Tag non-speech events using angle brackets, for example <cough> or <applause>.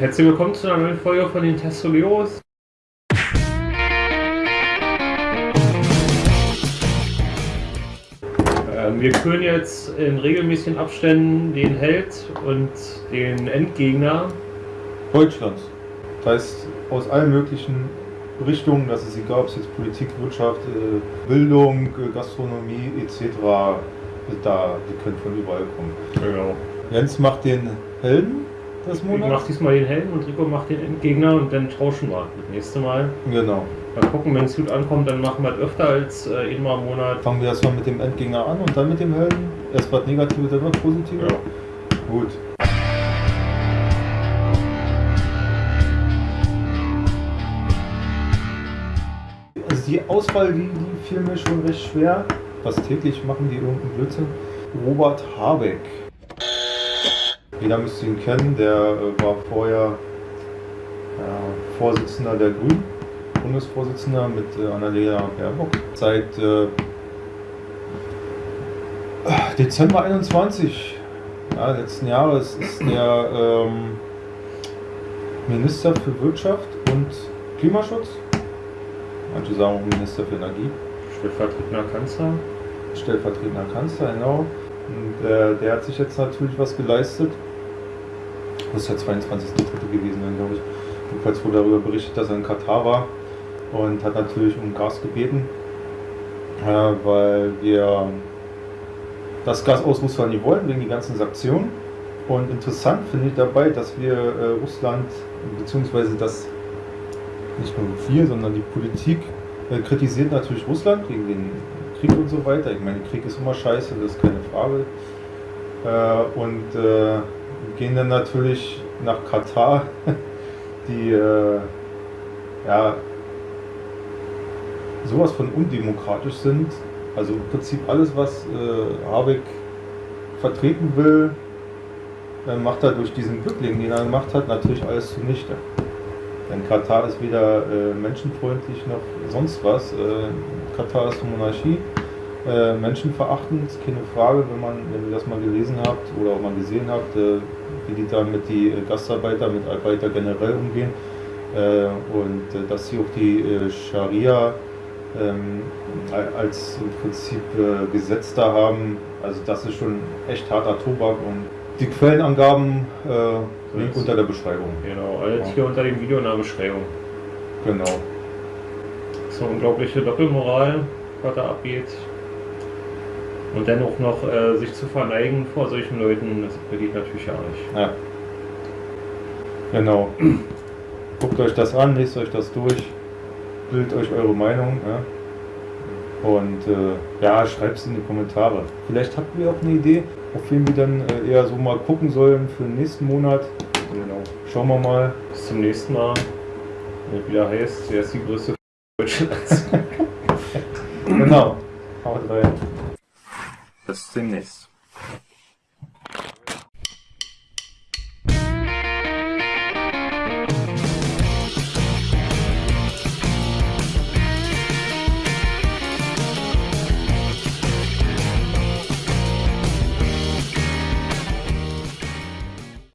Herzlich willkommen zu einer neuen Folge von den Testoleros. Ähm, wir küren jetzt in regelmäßigen Abständen den Held und den Endgegner Deutschlands. Das heißt, aus allen möglichen Richtungen, das ist egal, ob es jetzt Politik, Wirtschaft, äh, Bildung, äh, Gastronomie etc. Da, die können von überall kommen. Genau. Jens macht den Helden des Ich mach Monats. diesmal den Helden und Rico macht den Endgegner und dann tauschen wir das nächste Mal. Genau. Mal gucken, wenn es gut ankommt, dann machen wir es öfter als äh, einmal im Monat. Fangen wir erstmal mit dem Endgegner an und dann mit dem Helden. Erst was Negatives, dann was Positives. Ja. Gut. Also die Auswahl, die, die fiel mir schon recht schwer. Was täglich machen die irgendeinen Blödsinn? Robert Habeck. Jeder müsste ihn kennen, der äh, war vorher äh, Vorsitzender der Grünen, Bundesvorsitzender mit äh, Annalena Baerbock. Seit äh, Dezember 21 ja, letzten Jahres ist der ähm, Minister für Wirtschaft und Klimaschutz. Manche sagen auch Minister für Energie. Stellvertretender Kanzler. Stellvertretender Kanzler, genau. Und äh, der hat sich jetzt natürlich was geleistet. Das ist der 22.3. gewesen, dann, glaube ich. Jedenfalls wurde darüber berichtet, dass er in Katar war und hat natürlich um Gas gebeten, äh, weil wir das Gas aus Russland nicht wollen, wegen die ganzen Sanktionen. Und interessant finde ich dabei, dass wir äh, Russland, beziehungsweise das nicht nur wir, sondern die Politik äh, kritisiert natürlich Russland wegen den Krieg und so weiter. Ich meine, Krieg ist immer scheiße, das ist keine Frage. Äh, und äh, gehen dann natürlich nach Katar, <laughs> die äh, ja sowas von undemokratisch sind. Also im Prinzip alles, was äh, Habeck vertreten will, äh, macht er durch diesen Bückling, den er gemacht hat, natürlich alles zunichte. Denn Katar ist weder äh, menschenfreundlich noch sonst was. Äh, Katar ist eine Monarchie, äh, menschenverachtend, keine Frage, wenn man, wenn ihr das mal gelesen habt oder auch mal gesehen habt, äh, wie die da mit die äh, Gastarbeiter, mit Arbeiter generell umgehen äh, und äh, dass sie auch die Scharia ähm, als im Prinzip Gesetz da haben. Also das ist schon echt harter Tobak und die Quellenangaben äh, Link unter der Beschreibung. Genau, alles hier unter dem Video in der Beschreibung. Genau. Eine unglaubliche Doppelmoral, was da abgeht. Und dennoch noch äh, sich zu verneigen vor solchen Leuten, das geht natürlich gar nicht. Ja. Genau. Guckt euch das an, lest euch das durch, bildet euch eure Meinung. Ja? Und äh, ja, schreibt es in die Kommentare. Vielleicht habt ihr auch eine Idee, auf wen wir dann äh, eher so mal gucken sollen für den nächsten Monat. Genau. Schauen wir mal. Bis zum nächsten Mal. Wenn wieder heißt, wer ist die größte <laughs> Deutschlands? <laughs> Genau. Haut rein. Bis demnächst.